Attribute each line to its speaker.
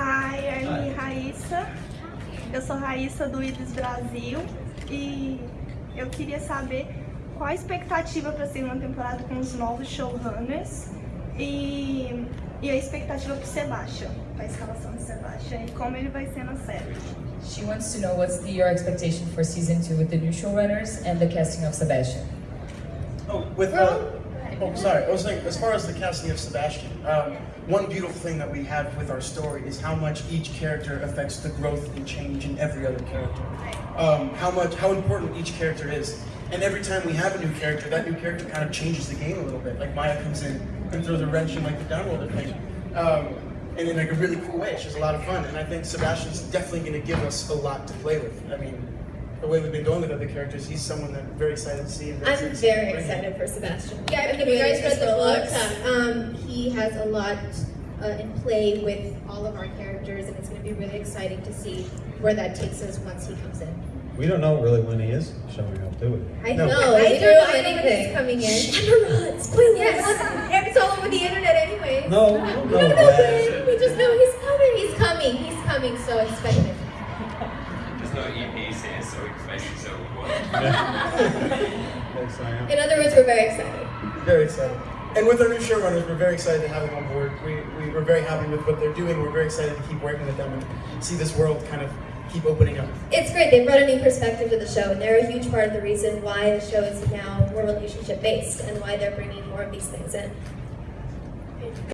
Speaker 1: Hi, I'm Raíssa. Eu sou Raíssa do IDES Brasil e eu queria saber qual a expectativa para a segunda temporada com os novos showrunners e, e a expectativa para o Sebastian, a escalação de Sebastian e como ele vai ser na série.
Speaker 2: She wants to know what's the, your expectation for season two with the new showrunners and the casting of Sebastian.
Speaker 3: Oh, with uh, oh, sorry. I was saying, as far as the casting of Sebastian, um, one beautiful thing that we have with our story is how much each character affects the growth and change in every other character. Um, how much, how important each character is, and every time we have a new character, that new character kind of changes the game a little bit. Like Maia comes in and throws a wrench in like the Downworlder thing. Um, and in like a really cool way. It's just a lot of fun, and I think Sebastian's definitely going to give us a lot to play with. I mean, the way we've been going with other characters, he's someone that I'm very excited to see. And
Speaker 4: I'm
Speaker 3: excited to see
Speaker 4: very
Speaker 3: bring in.
Speaker 4: excited for Sebastian.
Speaker 5: Yeah, I mean, if you guys read the book, um, he has a lot uh, in play with all of our characters, and it's going to be really exciting to see where that takes us once he comes in.
Speaker 6: We don't know really when he is showing up, do we?
Speaker 4: I
Speaker 3: No.
Speaker 4: know,
Speaker 5: I
Speaker 4: we
Speaker 5: do
Speaker 4: don't know
Speaker 5: I know when he's coming in.
Speaker 4: Emeraude, spoilers!
Speaker 5: Yes, it's all over the internet anyway.
Speaker 6: No, we don't
Speaker 5: We
Speaker 6: know
Speaker 5: don't know
Speaker 6: that.
Speaker 5: when. We just know he's coming. He's coming. He's coming. So expect it.
Speaker 7: There's no EPs here, so expect so what?
Speaker 6: Yes, I.
Speaker 4: In other words, we're very excited.
Speaker 3: Very excited. And with our new showrunners, we're very excited to have them on board. We, we, we're very happy with what they're doing. We're very excited to keep working with them and see this world kind of keep opening up.
Speaker 4: It's great. They brought a new perspective to the show, and they're a huge part of the reason why the show is now more relationship based and why they're bringing more of these things in.